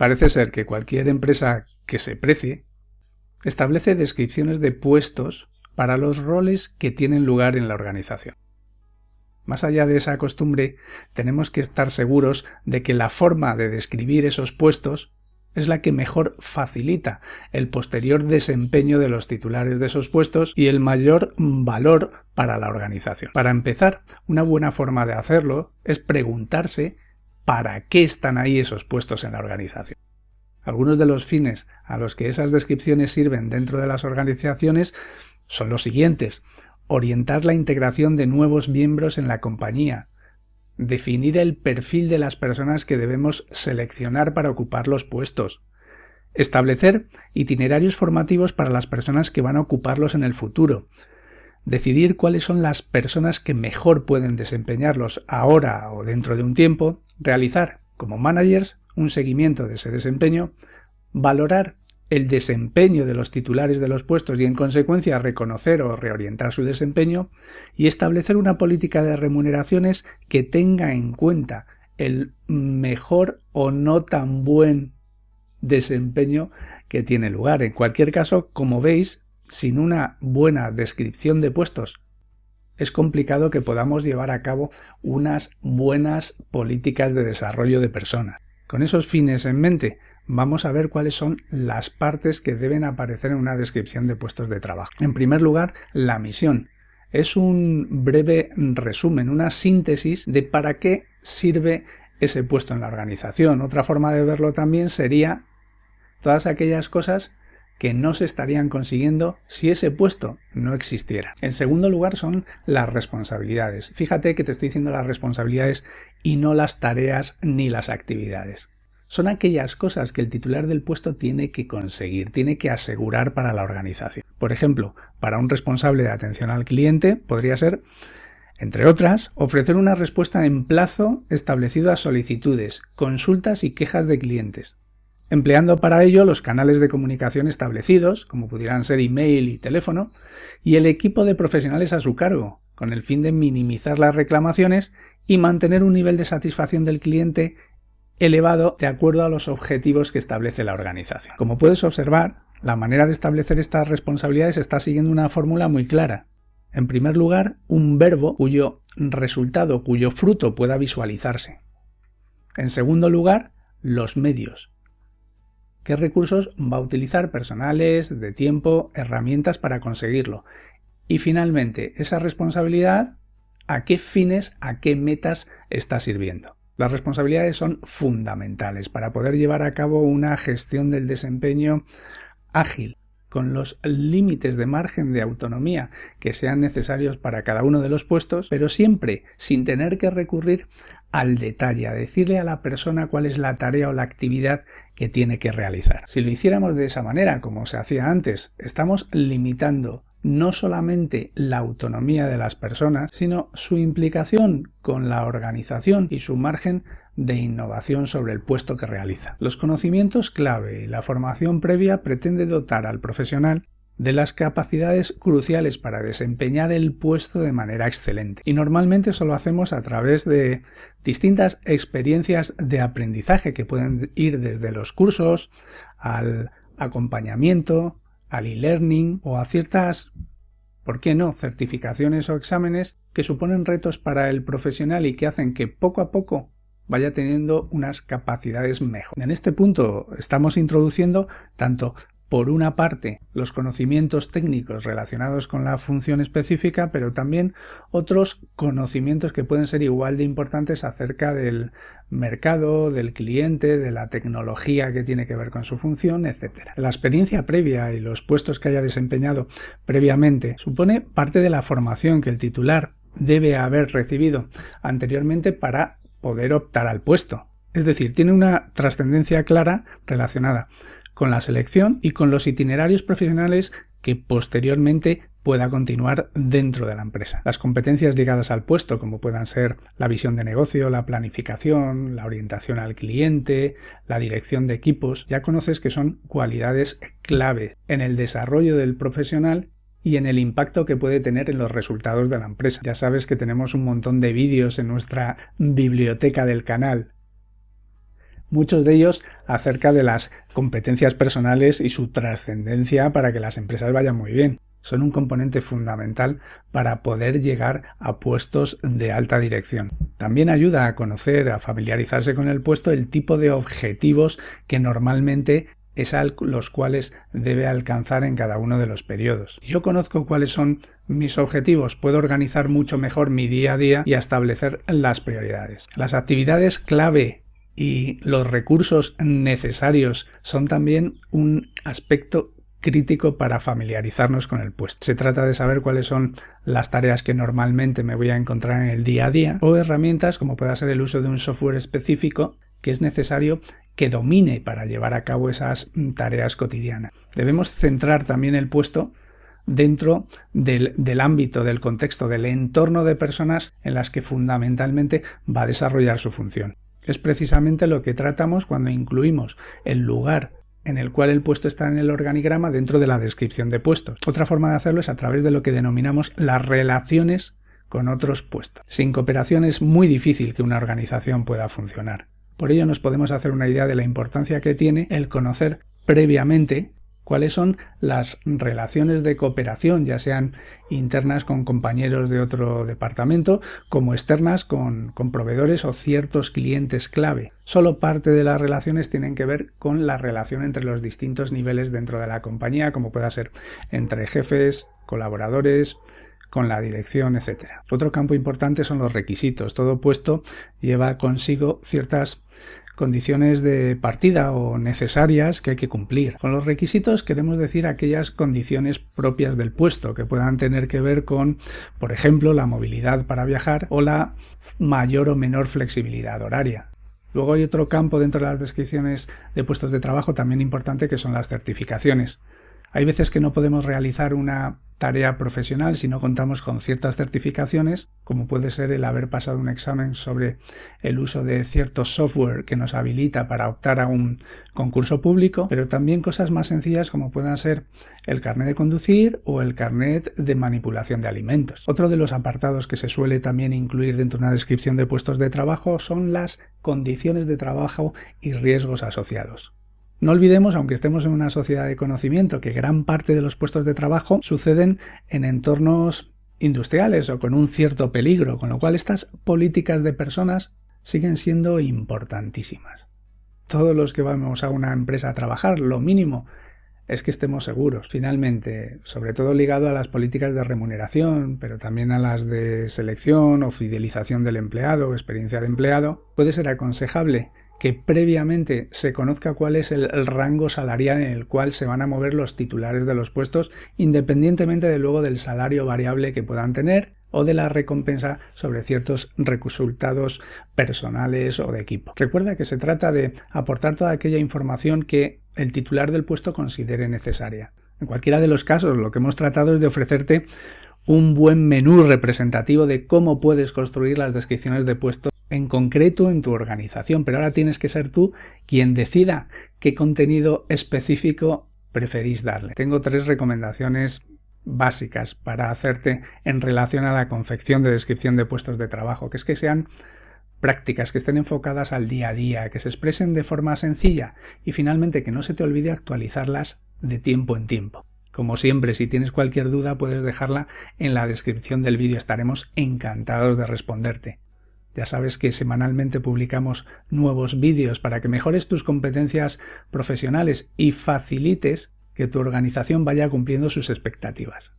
Parece ser que cualquier empresa que se precie establece descripciones de puestos para los roles que tienen lugar en la organización. Más allá de esa costumbre, tenemos que estar seguros de que la forma de describir esos puestos es la que mejor facilita el posterior desempeño de los titulares de esos puestos y el mayor valor para la organización. Para empezar, una buena forma de hacerlo es preguntarse para qué están ahí esos puestos en la organización. Algunos de los fines a los que esas descripciones sirven dentro de las organizaciones son los siguientes. Orientar la integración de nuevos miembros en la compañía, definir el perfil de las personas que debemos seleccionar para ocupar los puestos, establecer itinerarios formativos para las personas que van a ocuparlos en el futuro, decidir cuáles son las personas que mejor pueden desempeñarlos ahora o dentro de un tiempo, realizar como managers un seguimiento de ese desempeño, valorar el desempeño de los titulares de los puestos y en consecuencia reconocer o reorientar su desempeño y establecer una política de remuneraciones que tenga en cuenta el mejor o no tan buen desempeño que tiene lugar. En cualquier caso, como veis, sin una buena descripción de puestos es complicado que podamos llevar a cabo unas buenas políticas de desarrollo de personas. Con esos fines en mente, vamos a ver cuáles son las partes que deben aparecer en una descripción de puestos de trabajo. En primer lugar, la misión. Es un breve resumen, una síntesis de para qué sirve ese puesto en la organización. Otra forma de verlo también sería todas aquellas cosas que no se estarían consiguiendo si ese puesto no existiera. En segundo lugar son las responsabilidades. Fíjate que te estoy diciendo las responsabilidades y no las tareas ni las actividades son aquellas cosas que el titular del puesto tiene que conseguir, tiene que asegurar para la organización. Por ejemplo, para un responsable de atención al cliente podría ser, entre otras, ofrecer una respuesta en plazo establecido a solicitudes, consultas y quejas de clientes, empleando para ello los canales de comunicación establecidos, como pudieran ser email y teléfono, y el equipo de profesionales a su cargo, con el fin de minimizar las reclamaciones y mantener un nivel de satisfacción del cliente elevado de acuerdo a los objetivos que establece la organización. Como puedes observar, la manera de establecer estas responsabilidades está siguiendo una fórmula muy clara. En primer lugar, un verbo cuyo resultado, cuyo fruto pueda visualizarse. En segundo lugar, los medios. ¿Qué recursos va a utilizar personales, de tiempo, herramientas para conseguirlo? Y finalmente, esa responsabilidad, ¿a qué fines, a qué metas está sirviendo? Las responsabilidades son fundamentales para poder llevar a cabo una gestión del desempeño ágil, con los límites de margen de autonomía que sean necesarios para cada uno de los puestos, pero siempre sin tener que recurrir al detalle, a decirle a la persona cuál es la tarea o la actividad que tiene que realizar. Si lo hiciéramos de esa manera, como se hacía antes, estamos limitando no solamente la autonomía de las personas, sino su implicación con la organización y su margen de innovación sobre el puesto que realiza. Los conocimientos clave y la formación previa pretende dotar al profesional de las capacidades cruciales para desempeñar el puesto de manera excelente. Y normalmente eso lo hacemos a través de distintas experiencias de aprendizaje que pueden ir desde los cursos al acompañamiento, al e-learning o a ciertas, ¿por qué no?, certificaciones o exámenes que suponen retos para el profesional y que hacen que poco a poco vaya teniendo unas capacidades mejor. En este punto estamos introduciendo tanto por una parte, los conocimientos técnicos relacionados con la función específica, pero también otros conocimientos que pueden ser igual de importantes acerca del mercado, del cliente, de la tecnología que tiene que ver con su función, etc. La experiencia previa y los puestos que haya desempeñado previamente supone parte de la formación que el titular debe haber recibido anteriormente para poder optar al puesto. Es decir, tiene una trascendencia clara relacionada con la selección y con los itinerarios profesionales que posteriormente pueda continuar dentro de la empresa. Las competencias ligadas al puesto, como puedan ser la visión de negocio, la planificación, la orientación al cliente, la dirección de equipos, ya conoces que son cualidades clave en el desarrollo del profesional y en el impacto que puede tener en los resultados de la empresa. Ya sabes que tenemos un montón de vídeos en nuestra biblioteca del canal muchos de ellos acerca de las competencias personales y su trascendencia para que las empresas vayan muy bien. Son un componente fundamental para poder llegar a puestos de alta dirección. También ayuda a conocer, a familiarizarse con el puesto, el tipo de objetivos que normalmente es los cuales debe alcanzar en cada uno de los periodos. Yo conozco cuáles son mis objetivos, puedo organizar mucho mejor mi día a día y establecer las prioridades. Las actividades clave y los recursos necesarios son también un aspecto crítico para familiarizarnos con el puesto. Se trata de saber cuáles son las tareas que normalmente me voy a encontrar en el día a día o herramientas como pueda ser el uso de un software específico que es necesario que domine para llevar a cabo esas tareas cotidianas. Debemos centrar también el puesto dentro del, del, ámbito, del contexto, del entorno de personas en las que fundamentalmente va a desarrollar su función. Es precisamente lo que tratamos cuando incluimos el lugar en el cual el puesto está en el organigrama dentro de la descripción de puestos. Otra forma de hacerlo es a través de lo que denominamos las relaciones con otros puestos. Sin cooperación es muy difícil que una organización pueda funcionar. Por ello nos podemos hacer una idea de la importancia que tiene el conocer previamente cuáles son las relaciones de cooperación, ya sean internas con compañeros de otro departamento, como externas con, proveedores o ciertos clientes clave. Solo parte de las relaciones tienen que ver con la relación entre los distintos niveles dentro de la compañía, como pueda ser entre jefes, colaboradores, con la dirección, etc. Otro campo importante son los requisitos. Todo puesto lleva consigo ciertas condiciones de partida o necesarias que hay que cumplir. Con los requisitos queremos decir aquellas condiciones propias del puesto que puedan tener que ver con, por ejemplo, la movilidad para viajar o la mayor o menor flexibilidad horaria. Luego hay otro campo dentro de las descripciones de puestos de trabajo también importante que son las certificaciones. Hay veces que no podemos realizar una tarea profesional si no contamos con ciertas certificaciones, como puede ser el haber pasado un examen sobre el uso de cierto software que nos habilita para optar a un concurso público, pero también cosas más sencillas como puedan ser el carnet de conducir o el carnet de manipulación de alimentos. Otro de los apartados que se suele también incluir dentro de una descripción de puestos de trabajo son las condiciones de trabajo y riesgos asociados. No olvidemos, aunque estemos en una sociedad de conocimiento, que gran parte de los puestos de trabajo suceden en entornos industriales o con un cierto peligro, con lo cual estas políticas de personas siguen siendo importantísimas. Todos los que vamos a una empresa a trabajar, lo mínimo es que estemos seguros. Finalmente, sobre todo ligado a las políticas de remuneración, pero también a las de selección o fidelización del empleado o experiencia de empleado, puede ser aconsejable que previamente se conozca cuál es el, rango salarial en el cual se van a mover los titulares de los puestos, independientemente de luego del salario variable que puedan tener o de la recompensa sobre ciertos resultados personales o de equipo. Recuerda que se trata de aportar toda aquella información que el titular del puesto considere necesaria. En cualquiera de los casos, lo que hemos tratado es de ofrecerte un buen menú representativo de cómo puedes construir las descripciones de puestos en concreto en tu organización, pero ahora tienes que ser tú quien decida qué contenido específico preferís darle. Tengo tres recomendaciones básicas para hacerte en relación a la confección de descripción de puestos de trabajo, que es que sean prácticas que estén enfocadas al día a día, que se expresen de forma sencilla y finalmente que no se te olvide actualizarlas de tiempo en tiempo. Como siempre, si tienes cualquier duda puedes dejarla en la descripción del vídeo, estaremos encantados de responderte. Ya sabes que semanalmente publicamos nuevos vídeos para que mejores tus competencias profesionales y facilites que tu organización vaya cumpliendo sus expectativas.